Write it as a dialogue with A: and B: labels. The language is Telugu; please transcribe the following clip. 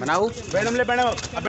A: बनाऊ
B: मैडम ले मैडम